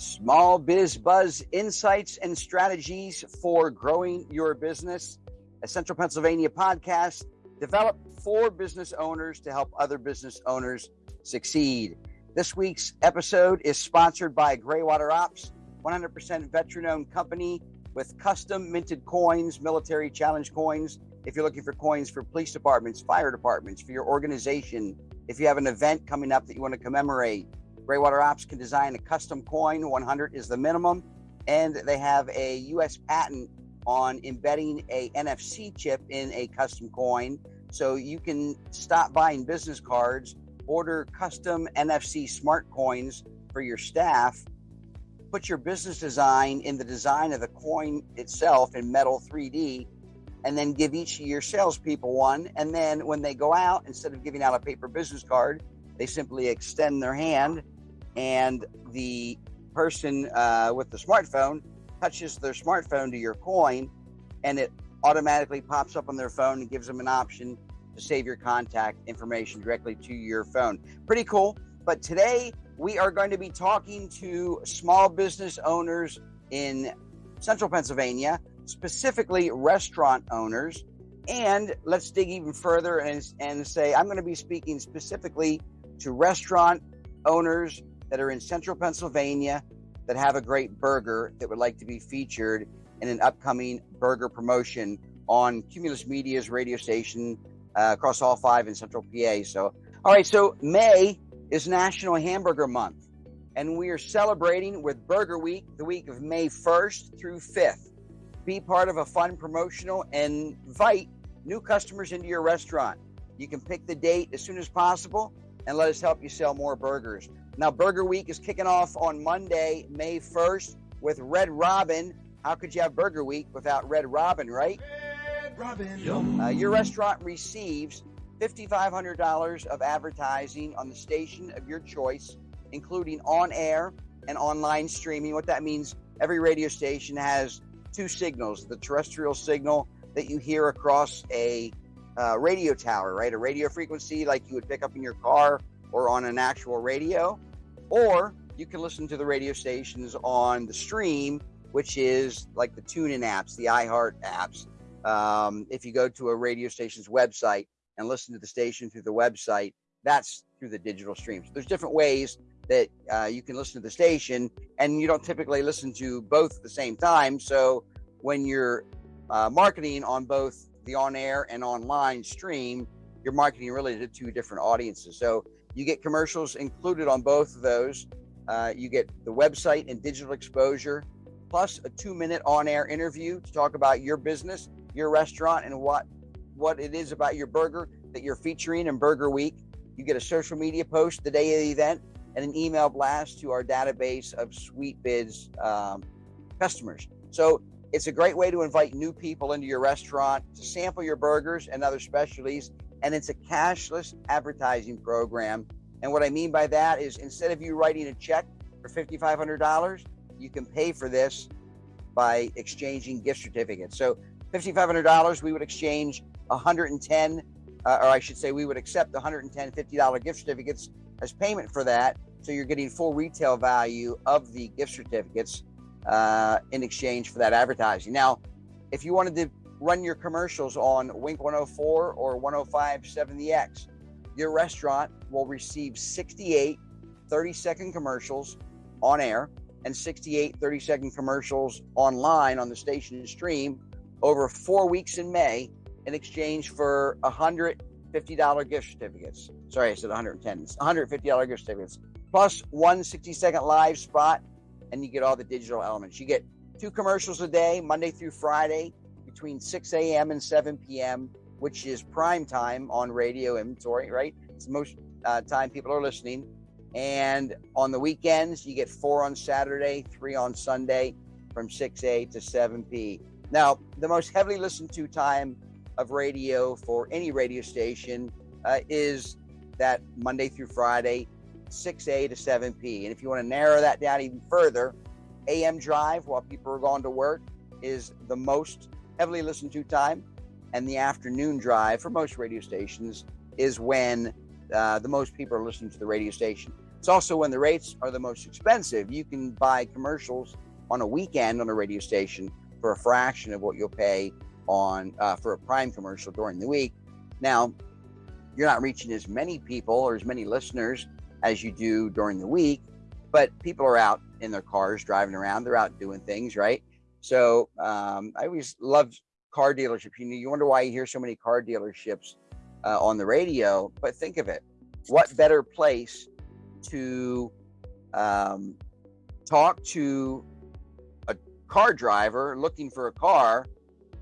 Small Biz Buzz insights and strategies for growing your business. A Central Pennsylvania podcast developed for business owners to help other business owners succeed. This week's episode is sponsored by Graywater Ops, 100% veteran owned company with custom minted coins, military challenge coins. If you're looking for coins for police departments, fire departments, for your organization, if you have an event coming up that you want to commemorate, Graywater Ops can design a custom coin. 100 is the minimum. And they have a US patent on embedding a NFC chip in a custom coin. So you can stop buying business cards, order custom NFC smart coins for your staff, put your business design in the design of the coin itself in metal 3D, and then give each of your salespeople one. And then when they go out, instead of giving out a paper business card, they simply extend their hand, and the person uh, with the smartphone touches their smartphone to your coin, and it automatically pops up on their phone and gives them an option to save your contact information directly to your phone. Pretty cool. But today we are going to be talking to small business owners in central Pennsylvania, specifically restaurant owners. And let's dig even further and, and say I'm going to be speaking specifically to restaurant owners that are in central Pennsylvania that have a great burger that would like to be featured in an upcoming burger promotion on Cumulus Media's radio station uh, across all five in central PA. So, all right, so May is National Hamburger Month, and we are celebrating with Burger Week the week of May 1st through 5th. Be part of a fun promotional and invite new customers into your restaurant. You can pick the date as soon as possible and let us help you sell more burgers. Now, Burger Week is kicking off on Monday, May 1st with Red Robin. How could you have Burger Week without Red Robin, right? Red Robin. Uh, your restaurant receives $5,500 of advertising on the station of your choice, including on air and online streaming. What that means, every radio station has two signals the terrestrial signal that you hear across a uh, radio tower, right? A radio frequency like you would pick up in your car or on an actual radio, or you can listen to the radio stations on the stream, which is like the TuneIn apps, the iHeart apps. Um, if you go to a radio station's website and listen to the station through the website, that's through the digital streams. There's different ways that uh, you can listen to the station, and you don't typically listen to both at the same time. So when you're uh, marketing on both the on air and online stream, you're marketing really to two different audiences. So you get commercials included on both of those. Uh, you get the website and digital exposure, plus a two minute on air interview to talk about your business, your restaurant, and what what it is about your burger that you're featuring in Burger Week. You get a social media post the day of the event and an email blast to our database of Sweet Bids um, customers. So it's a great way to invite new people into your restaurant to sample your burgers and other specialties and it's a cashless advertising program. And what I mean by that is instead of you writing a check for $5,500, you can pay for this by exchanging gift certificates. So $5,500, we would exchange 110, uh, or I should say, we would accept 110 $50 gift certificates as payment for that. So you're getting full retail value of the gift certificates uh, in exchange for that advertising. Now, if you wanted to run your commercials on Wink 104 or 105 70X. Your restaurant will receive 68 30 second commercials on air and 68 30 second commercials online on the station stream over four weeks in May in exchange for $150 gift certificates. Sorry, I said 110. It's $150 gift certificates plus one 60 second live spot, and you get all the digital elements. You get two commercials a day, Monday through Friday, between 6 a.m. and 7 p.m., which is prime time on radio inventory, right? It's the most uh, time people are listening. And on the weekends, you get four on Saturday, three on Sunday from 6A to 7P. Now, the most heavily listened to time of radio for any radio station uh, is that Monday through Friday, 6A to 7P. And if you want to narrow that down even further, AM drive while people are going to work is the most heavily listened to time, and the afternoon drive for most radio stations is when uh, the most people are listening to the radio station. It's also when the rates are the most expensive. You can buy commercials on a weekend on a radio station for a fraction of what you'll pay on uh, for a prime commercial during the week. Now, you're not reaching as many people or as many listeners as you do during the week, but people are out in their cars driving around. They're out doing things, right? So um, I always love car dealerships. You know, you wonder why you hear so many car dealerships uh, on the radio, but think of it: what better place to um, talk to a car driver looking for a car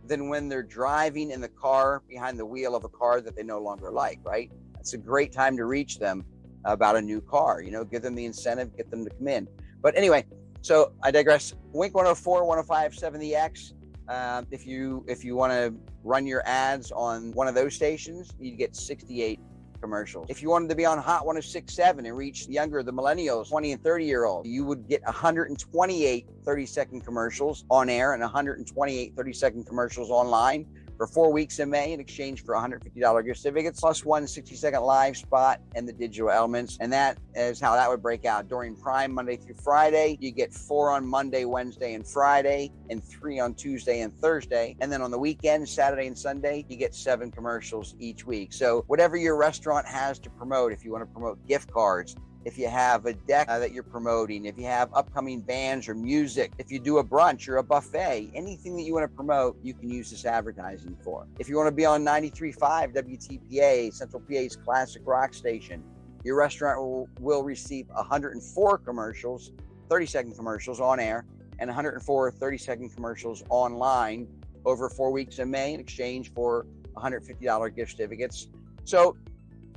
than when they're driving in the car behind the wheel of a car that they no longer like, right? It's a great time to reach them about a new car, you know, give them the incentive, get them to come in. But anyway, so I digress. Wink 104, 105, 70X. Uh, if you if you want to run your ads on one of those stations, you get 68 commercials. If you wanted to be on Hot 1067 and reach the younger, the millennials, 20 and 30 year old, you would get 128 30 second commercials on air and 128 30 second commercials online for four weeks in May in exchange for $150 gift certificates, plus one 60 second live spot and the digital elements. And that is how that would break out. During Prime, Monday through Friday, you get four on Monday, Wednesday, and Friday, and three on Tuesday and Thursday. And then on the weekend, Saturday and Sunday, you get seven commercials each week. So whatever your restaurant has to promote, if you want to promote gift cards, if you have a deck that you're promoting, if you have upcoming bands or music, if you do a brunch or a buffet, anything that you want to promote, you can use this advertising for. If you want to be on 93.5 WTPA, Central PA's classic rock station, your restaurant will, will receive 104 commercials, 30 second commercials on air, and 104 30 second commercials online over four weeks in May in exchange for $150 gift certificates. So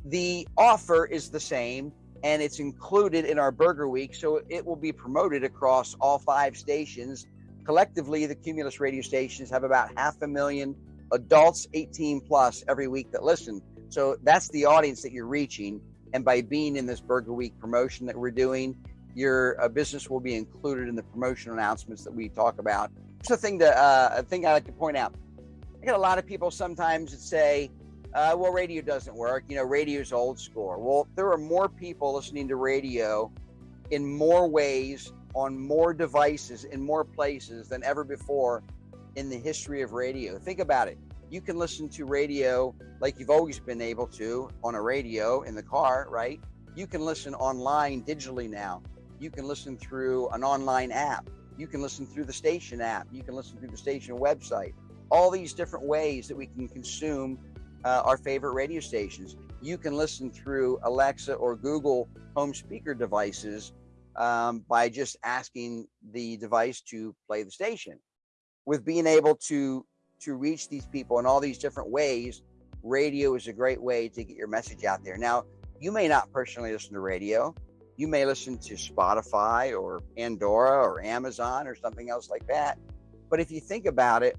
the offer is the same and it's included in our Burger Week. So it will be promoted across all five stations. Collectively, the Cumulus radio stations have about half a million adults 18 plus every week that listen. So that's the audience that you're reaching. And by being in this Burger Week promotion that we're doing, your uh, business will be included in the promotion announcements that we talk about. It's a thing to uh, a thing I like to point out. I get a lot of people sometimes that say, uh, well, radio doesn't work. You know, radio's old school. Well, there are more people listening to radio in more ways, on more devices, in more places than ever before in the history of radio. Think about it. You can listen to radio like you've always been able to on a radio in the car, right? You can listen online digitally now. You can listen through an online app. You can listen through the station app. You can listen through the station website. All these different ways that we can consume uh, our favorite radio stations. You can listen through Alexa or Google home speaker devices um, by just asking the device to play the station. With being able to to reach these people in all these different ways, radio is a great way to get your message out there. Now, you may not personally listen to radio. You may listen to Spotify or Pandora or Amazon or something else like that. But if you think about it,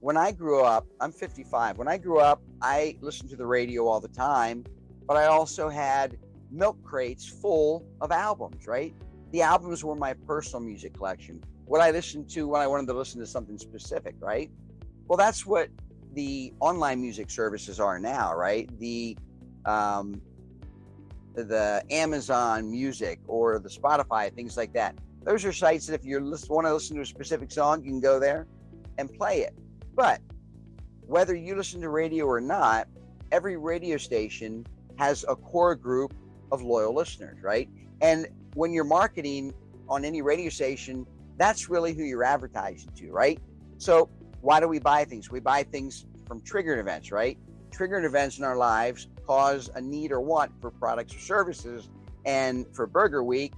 when I grew up, I'm 55. When I grew up, I listened to the radio all the time, but I also had milk crates full of albums, right? The albums were my personal music collection. What I listened to when I wanted to listen to something specific, right? Well, that's what the online music services are now, right? The um, the Amazon Music or the Spotify, things like that. Those are sites that if you want to listen to a specific song, you can go there and play it. But whether you listen to radio or not, every radio station has a core group of loyal listeners, right? And when you're marketing on any radio station, that's really who you're advertising to, right? So, why do we buy things? We buy things from triggered events, right? Triggered events in our lives cause a need or want for products or services. And for Burger Week,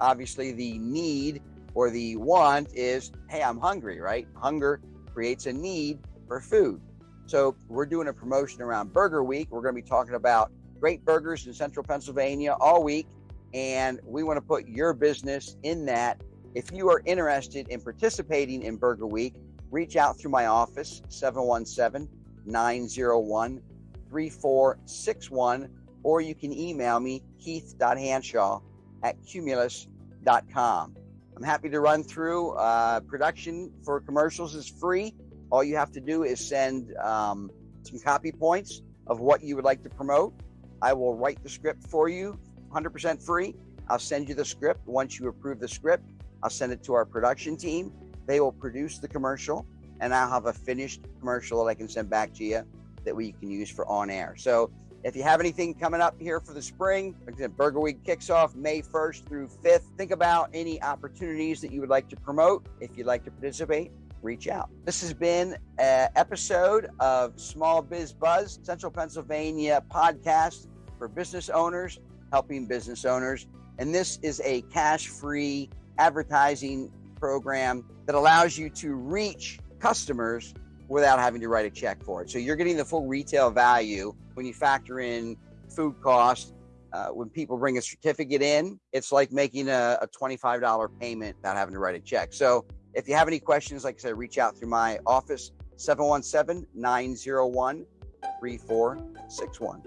obviously the need or the want is, hey, I'm hungry, right? Hunger creates a need for food. So we're doing a promotion around Burger Week. We're going to be talking about great burgers in central Pennsylvania all week. And we want to put your business in that. If you are interested in participating in Burger Week, reach out through my office, 717 901 3461, or you can email me, keith.hanshaw at cumulus.com. I'm happy to run through. Uh, production for commercials is free. All you have to do is send um, some copy points of what you would like to promote. I will write the script for you 100% free. I'll send you the script. Once you approve the script, I'll send it to our production team. They will produce the commercial, and I'll have a finished commercial that I can send back to you that we can use for on air. So if you have anything coming up here for the spring, Burger Week kicks off May 1st through 5th. Think about any opportunities that you would like to promote. If you'd like to participate, reach out. This has been an episode of Small Biz Buzz, Central Pennsylvania podcast for business owners, helping business owners. And this is a cash free advertising program that allows you to reach customers without having to write a check for it. So you're getting the full retail value when you factor in food cost. Uh, when people bring a certificate in, it's like making a, a $25 payment without having to write a check. So if you have any questions, like I said, reach out through my office, 717 901 3461.